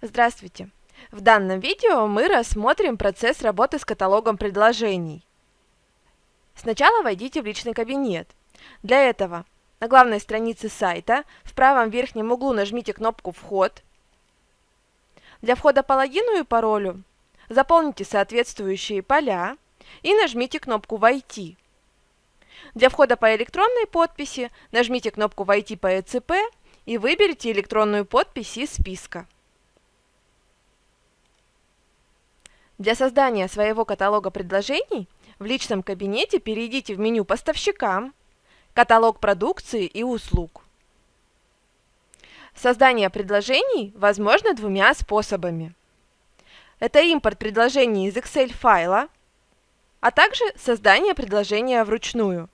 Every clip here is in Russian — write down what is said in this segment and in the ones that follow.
Здравствуйте! В данном видео мы рассмотрим процесс работы с каталогом предложений. Сначала войдите в личный кабинет. Для этого на главной странице сайта в правом верхнем углу нажмите кнопку «Вход». Для входа по логину и паролю заполните соответствующие поля и нажмите кнопку «Войти». Для входа по электронной подписи нажмите кнопку «Войти по ЭЦП» и выберите электронную подпись из списка. Для создания своего каталога предложений в личном кабинете перейдите в меню «Поставщикам», «Каталог продукции и услуг». Создание предложений возможно двумя способами. Это импорт предложений из Excel файла, а также создание предложения вручную.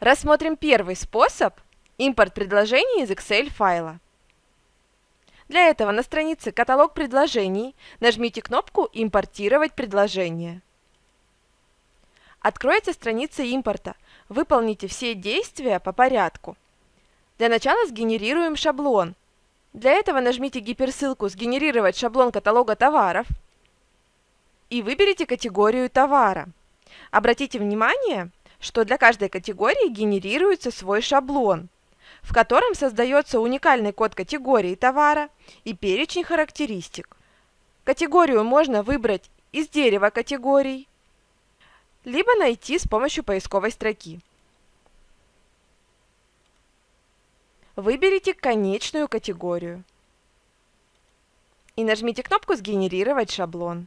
Рассмотрим первый способ – импорт предложений из Excel файла. Для этого на странице «Каталог предложений» нажмите кнопку «Импортировать предложение». Откроется страница импорта. Выполните все действия по порядку. Для начала сгенерируем шаблон. Для этого нажмите гиперссылку «Сгенерировать шаблон каталога товаров» и выберите категорию товара. Обратите внимание, что для каждой категории генерируется свой шаблон – в котором создается уникальный код категории товара и перечень характеристик. Категорию можно выбрать из дерева категорий, либо найти с помощью поисковой строки. Выберите конечную категорию и нажмите кнопку «Сгенерировать шаблон».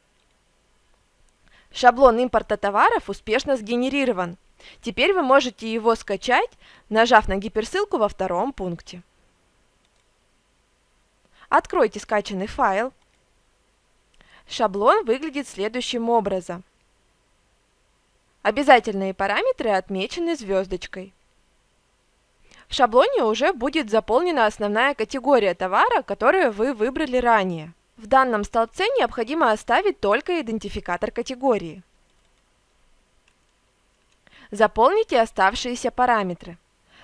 Шаблон импорта товаров успешно сгенерирован. Теперь вы можете его скачать, нажав на гиперссылку во втором пункте. Откройте скачанный файл. Шаблон выглядит следующим образом. Обязательные параметры отмечены звездочкой. В шаблоне уже будет заполнена основная категория товара, которую вы выбрали ранее. В данном столбце необходимо оставить только идентификатор категории. Заполните оставшиеся параметры.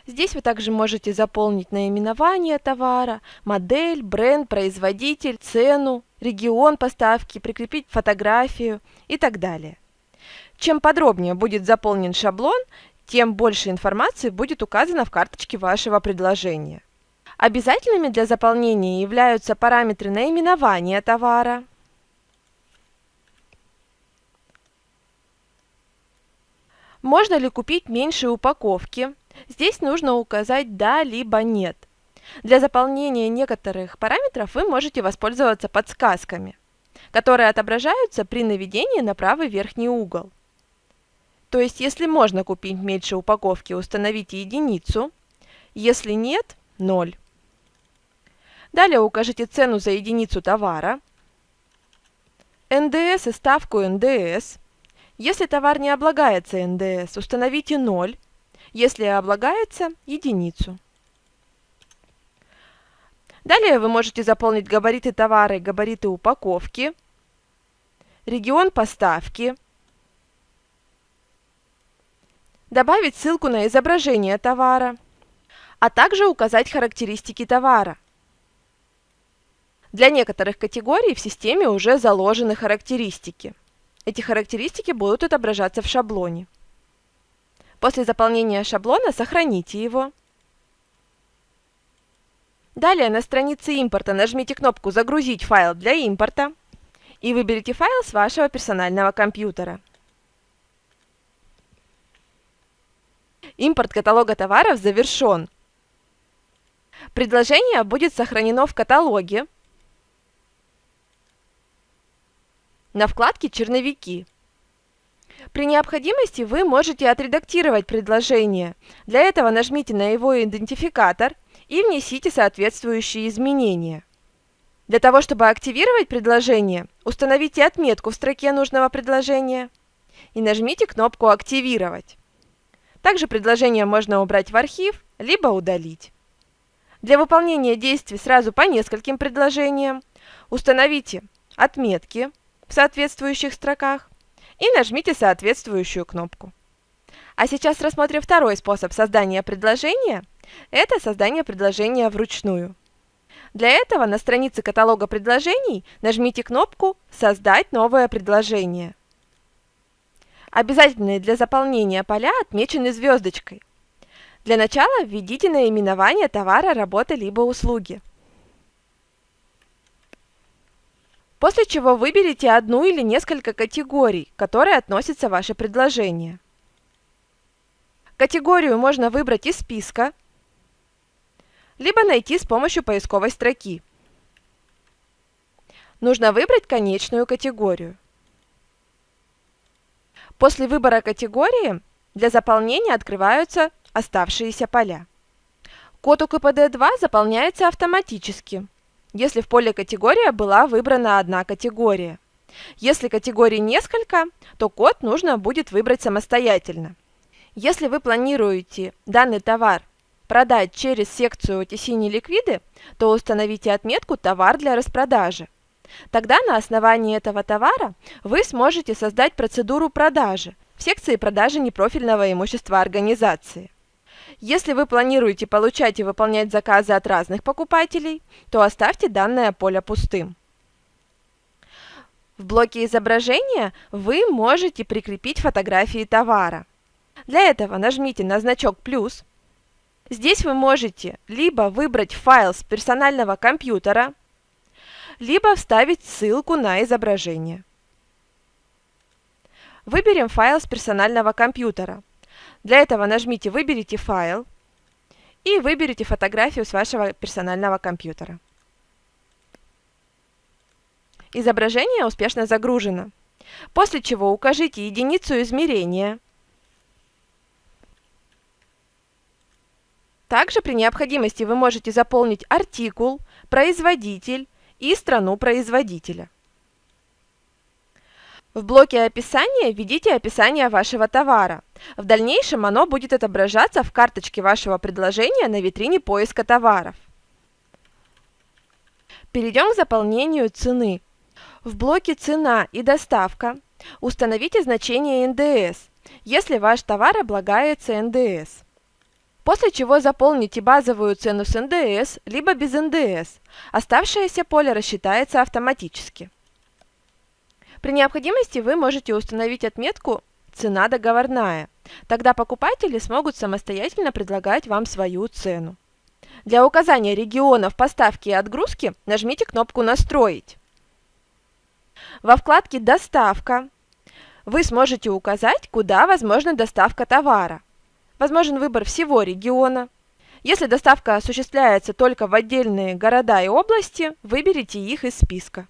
Здесь вы также можете заполнить наименование товара, модель, бренд, производитель, цену, регион поставки, прикрепить фотографию и так далее. Чем подробнее будет заполнен шаблон, тем больше информации будет указано в карточке вашего предложения. Обязательными для заполнения являются параметры наименования товара, Можно ли купить меньше упаковки? Здесь нужно указать «да» либо «нет». Для заполнения некоторых параметров вы можете воспользоваться подсказками, которые отображаются при наведении на правый верхний угол. То есть, если можно купить меньше упаковки, установите единицу, если нет – 0. Далее укажите цену за единицу товара, НДС и ставку НДС – если товар не облагается НДС, установите 0, если облагается – единицу. Далее вы можете заполнить габариты товара и габариты упаковки, регион поставки, добавить ссылку на изображение товара, а также указать характеристики товара. Для некоторых категорий в системе уже заложены характеристики. Эти характеристики будут отображаться в шаблоне. После заполнения шаблона сохраните его. Далее на странице импорта нажмите кнопку «Загрузить файл для импорта» и выберите файл с вашего персонального компьютера. Импорт каталога товаров завершен. Предложение будет сохранено в каталоге, на вкладке «Черновики». При необходимости вы можете отредактировать предложение. Для этого нажмите на его идентификатор и внесите соответствующие изменения. Для того, чтобы активировать предложение, установите отметку в строке нужного предложения и нажмите кнопку «Активировать». Также предложение можно убрать в архив, либо удалить. Для выполнения действий сразу по нескольким предложениям установите отметки, в соответствующих строках и нажмите соответствующую кнопку. А сейчас рассмотрим второй способ создания предложения. Это создание предложения вручную. Для этого на странице каталога предложений нажмите кнопку «Создать новое предложение». Обязательные для заполнения поля отмечены звездочкой. Для начала введите наименование товара, работы либо услуги. После чего выберите одну или несколько категорий, к которой относится ваше предложение. Категорию можно выбрать из списка, либо найти с помощью поисковой строки. Нужно выбрать конечную категорию. После выбора категории для заполнения открываются оставшиеся поля. Код УКПД-2 заполняется автоматически, если в поле «Категория» была выбрана одна категория. Если категорий несколько, то код нужно будет выбрать самостоятельно. Если вы планируете данный товар продать через секцию OTC неликвиды, то установите отметку «Товар для распродажи». Тогда на основании этого товара вы сможете создать процедуру продажи в секции продажи непрофильного имущества организации. Если вы планируете получать и выполнять заказы от разных покупателей, то оставьте данное поле пустым. В блоке изображения вы можете прикрепить фотографии товара. Для этого нажмите на значок «плюс». Здесь вы можете либо выбрать файл с персонального компьютера, либо вставить ссылку на изображение. Выберем файл с персонального компьютера. Для этого нажмите «Выберите файл» и выберите фотографию с вашего персонального компьютера. Изображение успешно загружено. После чего укажите единицу измерения. Также при необходимости вы можете заполнить артикул, производитель и страну производителя. В блоке описания введите описание вашего товара. В дальнейшем оно будет отображаться в карточке вашего предложения на витрине поиска товаров. Перейдем к заполнению цены. В блоке «Цена» и «Доставка» установите значение НДС, если ваш товар облагается НДС. После чего заполните базовую цену с НДС, либо без НДС. Оставшееся поле рассчитается автоматически. При необходимости вы можете установить отметку «Цена договорная». Тогда покупатели смогут самостоятельно предлагать вам свою цену. Для указания регионов поставки и отгрузки нажмите кнопку «Настроить». Во вкладке «Доставка» вы сможете указать, куда возможна доставка товара. Возможен выбор всего региона. Если доставка осуществляется только в отдельные города и области, выберите их из списка.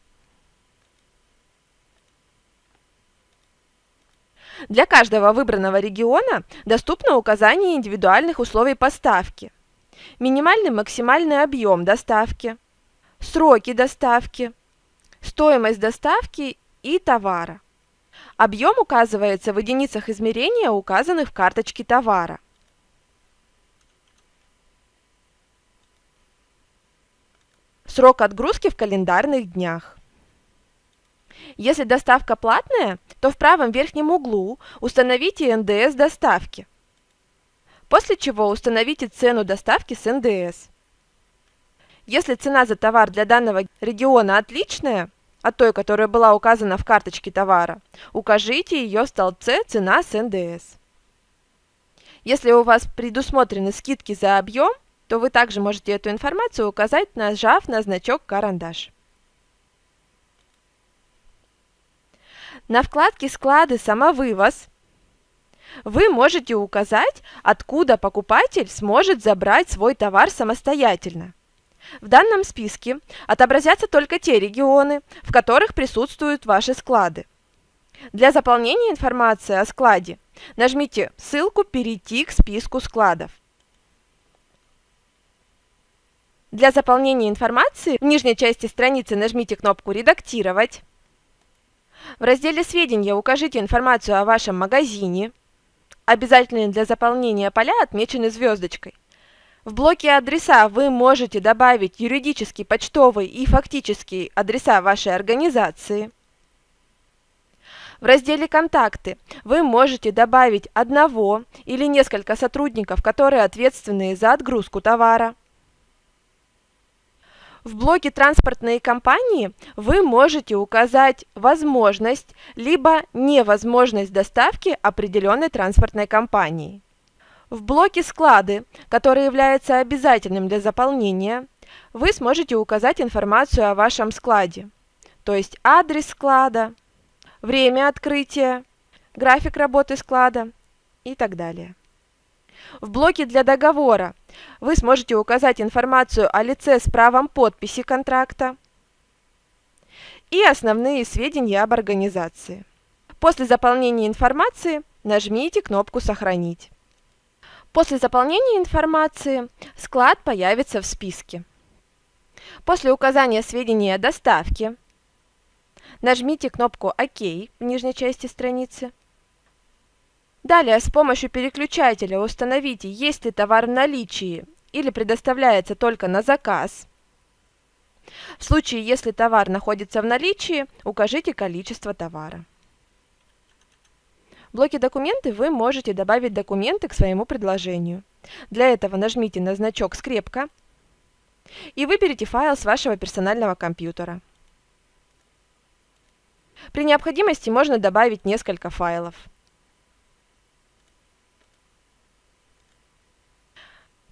Для каждого выбранного региона доступно указание индивидуальных условий поставки, минимальный максимальный объем доставки, сроки доставки, стоимость доставки и товара. Объем указывается в единицах измерения, указанных в карточке товара. Срок отгрузки в календарных днях. Если доставка платная, то в правом верхнем углу установите НДС доставки, после чего установите цену доставки с НДС. Если цена за товар для данного региона отличная от той, которая была указана в карточке товара, укажите ее в столбце «Цена с НДС». Если у вас предусмотрены скидки за объем, то вы также можете эту информацию указать, нажав на значок «Карандаш». На вкладке «Склады самовывоз» вы можете указать, откуда покупатель сможет забрать свой товар самостоятельно. В данном списке отобразятся только те регионы, в которых присутствуют ваши склады. Для заполнения информации о складе нажмите ссылку «Перейти к списку складов». Для заполнения информации в нижней части страницы нажмите кнопку «Редактировать». В разделе «Сведения» укажите информацию о вашем магазине. Обязательные для заполнения поля отмечены звездочкой. В блоке «Адреса» вы можете добавить юридический, почтовый и фактический адреса вашей организации. В разделе «Контакты» вы можете добавить одного или несколько сотрудников, которые ответственны за отгрузку товара. В блоке «Транспортные компании» вы можете указать возможность либо невозможность доставки определенной транспортной компании. В блоке «Склады», который является обязательным для заполнения, вы сможете указать информацию о вашем складе, то есть адрес склада, время открытия, график работы склада и так далее. В блоке для договора вы сможете указать информацию о лице с правом подписи контракта и основные сведения об организации. После заполнения информации нажмите кнопку «Сохранить». После заполнения информации склад появится в списке. После указания сведений о доставке нажмите кнопку «Ок» в нижней части страницы. Далее с помощью переключателя установите, есть ли товар в наличии или предоставляется только на заказ. В случае, если товар находится в наличии, укажите количество товара. В блоке «Документы» вы можете добавить документы к своему предложению. Для этого нажмите на значок «Скрепка» и выберите файл с вашего персонального компьютера. При необходимости можно добавить несколько файлов.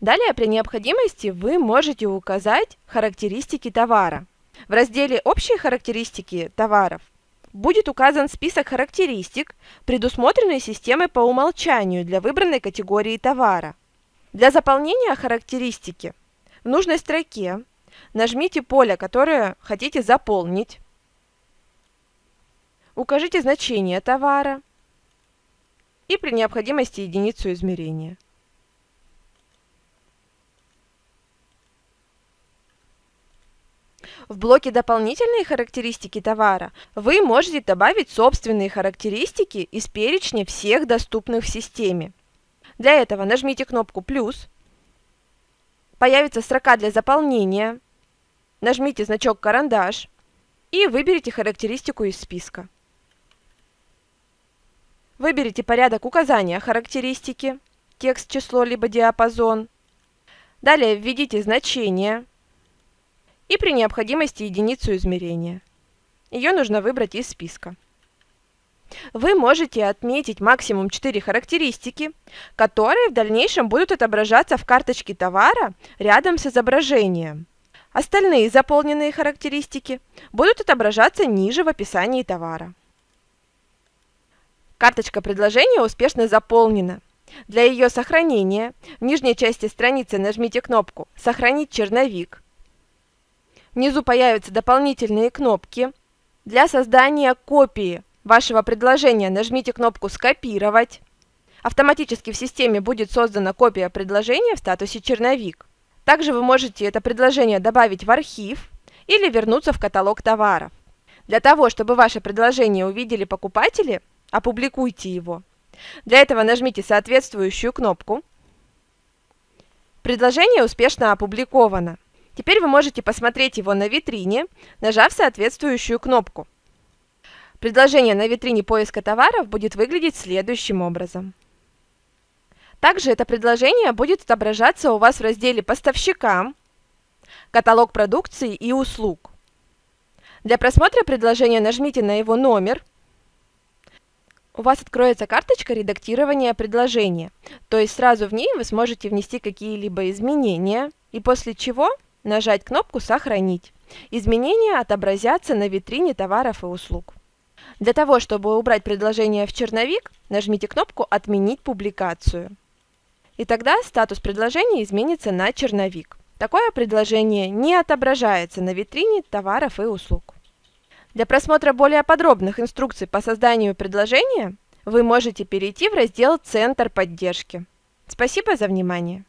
Далее, при необходимости, вы можете указать характеристики товара. В разделе «Общие характеристики товаров» будет указан список характеристик, предусмотренные системой по умолчанию для выбранной категории товара. Для заполнения характеристики в нужной строке нажмите поле, которое хотите заполнить, укажите значение товара и при необходимости единицу измерения. В блоке «Дополнительные характеристики товара» вы можете добавить собственные характеристики из перечня всех доступных в системе. Для этого нажмите кнопку «Плюс», появится строка для заполнения, нажмите значок «Карандаш» и выберите характеристику из списка. Выберите порядок указания характеристики, текст, число либо диапазон. Далее введите значение и при необходимости единицу измерения. Ее нужно выбрать из списка. Вы можете отметить максимум 4 характеристики, которые в дальнейшем будут отображаться в карточке товара рядом с изображением. Остальные заполненные характеристики будут отображаться ниже в описании товара. Карточка предложения успешно заполнена. Для ее сохранения в нижней части страницы нажмите кнопку «Сохранить черновик» Внизу появятся дополнительные кнопки. Для создания копии вашего предложения нажмите кнопку «Скопировать». Автоматически в системе будет создана копия предложения в статусе «Черновик». Также вы можете это предложение добавить в архив или вернуться в каталог товаров. Для того, чтобы ваше предложение увидели покупатели, опубликуйте его. Для этого нажмите соответствующую кнопку. Предложение успешно опубликовано. Теперь вы можете посмотреть его на витрине, нажав соответствующую кнопку. Предложение на витрине поиска товаров будет выглядеть следующим образом. Также это предложение будет отображаться у вас в разделе «Поставщикам», «Каталог продукции и услуг». Для просмотра предложения нажмите на его номер. У вас откроется карточка редактирования предложения, то есть сразу в ней вы сможете внести какие-либо изменения, и после чего Нажать кнопку «Сохранить». Изменения отобразятся на витрине товаров и услуг. Для того, чтобы убрать предложение в черновик, нажмите кнопку «Отменить публикацию». И тогда статус предложения изменится на черновик. Такое предложение не отображается на витрине товаров и услуг. Для просмотра более подробных инструкций по созданию предложения вы можете перейти в раздел «Центр поддержки». Спасибо за внимание!